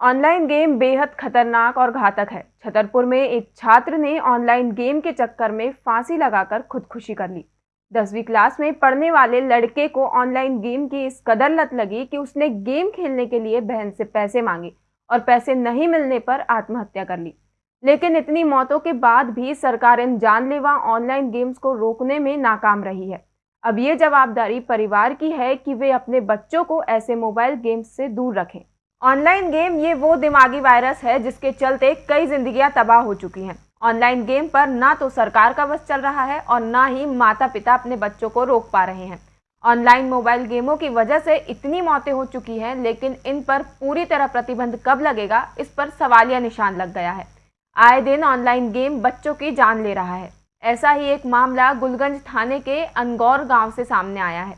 Online game बेहद खतरनाक और घातक है। छतरपुर में एक छात्र ने ऑनलाइन गेम के चक्कर में फांसी लगाकर खुदकुशी कर ली। दसवीं क्लास में पढ़ने वाले लड़के को ऑनलाइन गेम की इस कदर लत लगी कि उसने गेम खेलने के लिए बहन से पैसे मांगे और पैसे नहीं मिलने पर आत्महत्या कर ली। लेकिन इतनी मौतों के बाद भी सरकार इन जानलेवा ऑनलाइन गेम्स को रोकने में नाकाम रही है। अब ये जवाबदारी परिवार की है कि वे अपने बच्चों को ऐसे मोबाइल गेम्स से दूर रखें। ऑनलाइन गेम ये वो दिमागी वायरस है जिसके चलते कई जिंदगियाँ तबाह हो चुकी हैं। ऑनलाइन गेम पर ना तो सरकार का बस चल रहा है और ना ही माता पिता अपने बच्चों को रोक पा रहे हैं। ऑनलाइन मोबाइल गेमों की वजह से इतनी मौतें हो चुकी हैं, लेकिन इन पर पूरी तरह प्रतिबंध कब लगेगा, इस पर सवालिया निशान लग गया है। आए दिन ऑनलाइन गेम बच्चों की जान ले रहा है। ऐसा ही एक मामला गुलगंज थाने के अनगौर गाँव से सामने आया है,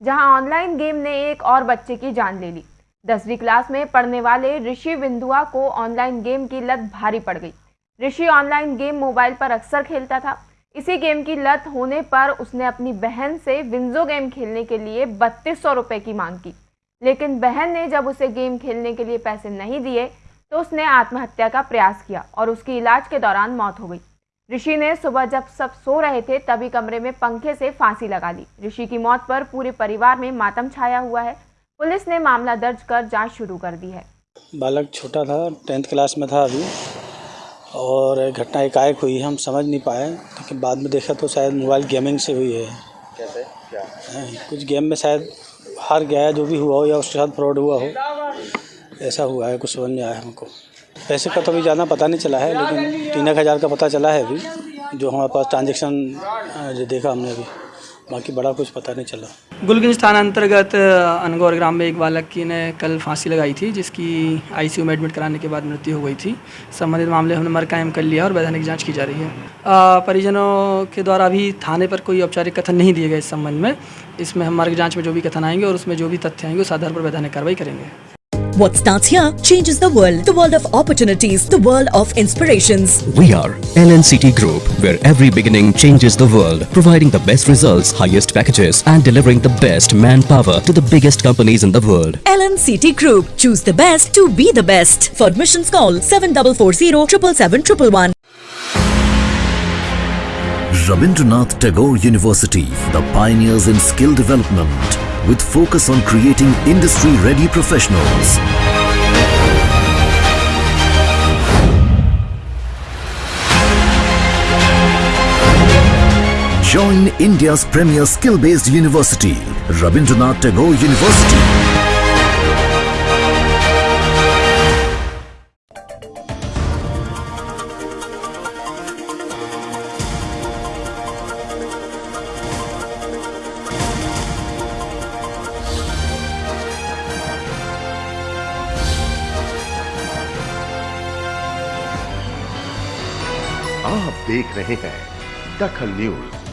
जहाँ ऑनलाइन गेम ने एक और बच्चे की जान ले ली। दसवीं क्लास में पढ़ने वाले ऋषि बिंदुआ को ऑनलाइन गेम की लत भारी पड़ गई। ऋषि ऑनलाइन गेम मोबाइल पर अक्सर खेलता था। इसी गेम की लत होने पर उसने अपनी बहन से विंजो गेम खेलने के लिए बत्तीस सौ रुपये की मांग की। लेकिन बहन ने जब उसे गेम खेलने के लिए पैसे नहीं दिए तो उसने आत्महत्या का प्रयास किया और उसकी इलाज के दौरान मौत हो गई। ऋषि ने सुबह जब सब सो रहे थे, तभी कमरे में पंखे से फांसी लगा ली। ऋषि की मौत पर पूरे परिवार में मातम छाया हुआ है। पुलिस ने मामला दर्ज कर जाँच शुरू कर दी है। बालक छोटा था टेंथ क्लास में था अभी और घटना एकाएक हुई हम समझ नहीं पाए लेकिन बाद में देखा तो शायद मोबाइल गेमिंग से हुई है। कैसे? क्या? कुछ गेम में शायद हार गया जो भी हुआ हो या उसके साथ फ्रॉड हुआ हो ऐसा हुआ है कुछ समझ में आया हमको। पैसे का तो अभी ज़्यादा पता नहीं चला है लेकिन तीन एक हज़ार का पता चला है अभी जो हमारे पास ट्रांजेक्शन जो देखा हमने अभी। बाकी बड़ा कुछ पता नहीं चला। गुलगंज थाना अंतर्गत अनगौर ग्राम में एक बालक की ने कल फांसी लगाई थी, जिसकी आईसीयू में एडमिट कराने के बाद मृत्यु हो गई थी। संबंधित मामले हमने मर कायम कर लिया और वैधानिक जाँच की जा रही है। परिजनों के द्वारा अभी थाने पर कोई औपचारिक कथन नहीं दिए गए इस संबंध में। इसमें हम मर्ग जाँच में जो भी कथन आएँगे और उसमें जो भी तथ्य आएँगे, उस आधार पर वैधानिक कार्रवाई करेंगे। What starts here changes the world. The world of opportunities. The world of inspirations. We are LNCT Group, where every beginning changes the world. Providing the best results, highest packages and delivering the best manpower to the biggest companies in the world. LNCT Group. Choose the best to be the best. For admissions call 7440 777 Rabindranath Tagore University, the pioneers in skill development with focus on creating industry-ready professionals. Join India's premier skill-based university, Rabindranath Tagore University. आप देख रहे हैं दखल news.